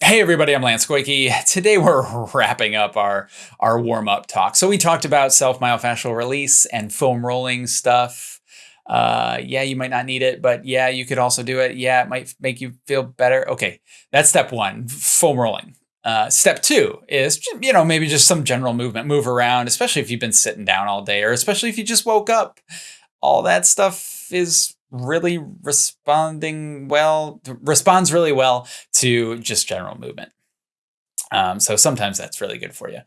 Hey everybody, I'm Lance Goyke. Today we're wrapping up our, our warm-up talk. So we talked about self-myofascial release and foam rolling stuff. Uh, yeah, you might not need it, but yeah, you could also do it. Yeah, it might make you feel better. Okay, that's step one, foam rolling. Uh, step two is, you know, maybe just some general movement, move around, especially if you've been sitting down all day or especially if you just woke up. All that stuff is really responding well, responds really well to just general movement. Um, so sometimes that's really good for you.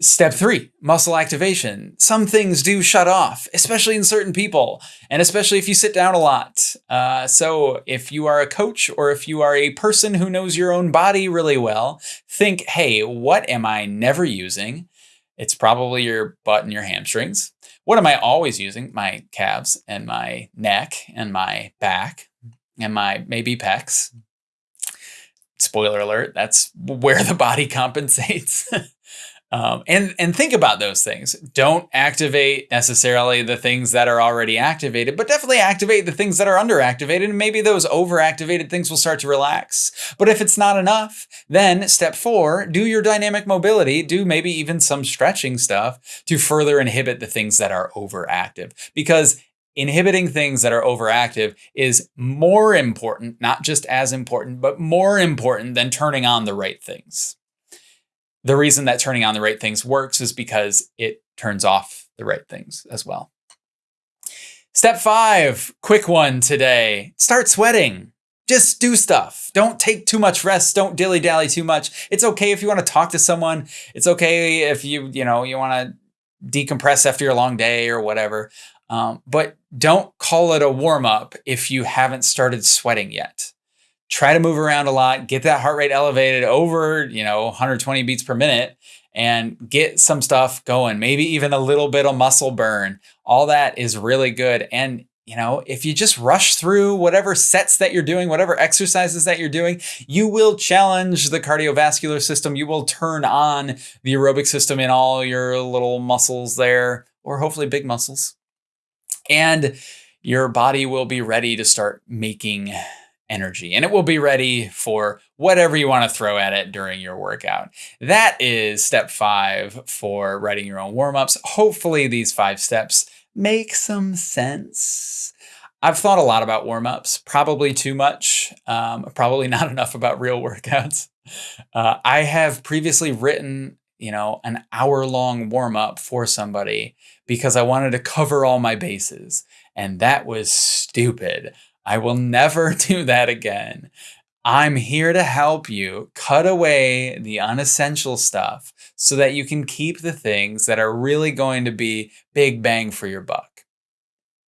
Step three, muscle activation. Some things do shut off, especially in certain people, and especially if you sit down a lot. Uh, so if you are a coach or if you are a person who knows your own body really well, think, hey, what am I never using? It's probably your butt and your hamstrings. What am I always using? My calves and my neck and my back and my maybe pecs. Spoiler alert, that's where the body compensates. Um, and, and think about those things. Don't activate necessarily the things that are already activated, but definitely activate the things that are underactivated. And maybe those overactivated things will start to relax. But if it's not enough, then step four, do your dynamic mobility, do maybe even some stretching stuff to further inhibit the things that are overactive. Because inhibiting things that are overactive is more important, not just as important, but more important than turning on the right things the reason that turning on the right things works is because it turns off the right things as well. Step five, quick one today. Start sweating. Just do stuff. Don't take too much rest. Don't dilly dally too much. It's okay if you want to talk to someone. It's okay if you, you know, you want to decompress after your long day or whatever. Um, but don't call it a warm up if you haven't started sweating yet try to move around a lot, get that heart rate elevated over, you know, 120 beats per minute and get some stuff going, maybe even a little bit of muscle burn. All that is really good. And you know, if you just rush through whatever sets that you're doing, whatever exercises that you're doing, you will challenge the cardiovascular system. You will turn on the aerobic system in all your little muscles there, or hopefully big muscles. And your body will be ready to start making energy and it will be ready for whatever you want to throw at it during your workout. That is step five for writing your own warm-ups. Hopefully these five steps make some sense. I've thought a lot about warm-ups, probably too much, um, probably not enough about real workouts. Uh, I have previously written, you know, an hour-long warm-up for somebody because I wanted to cover all my bases, and that was stupid. I will never do that again. I'm here to help you cut away the unessential stuff so that you can keep the things that are really going to be big bang for your buck.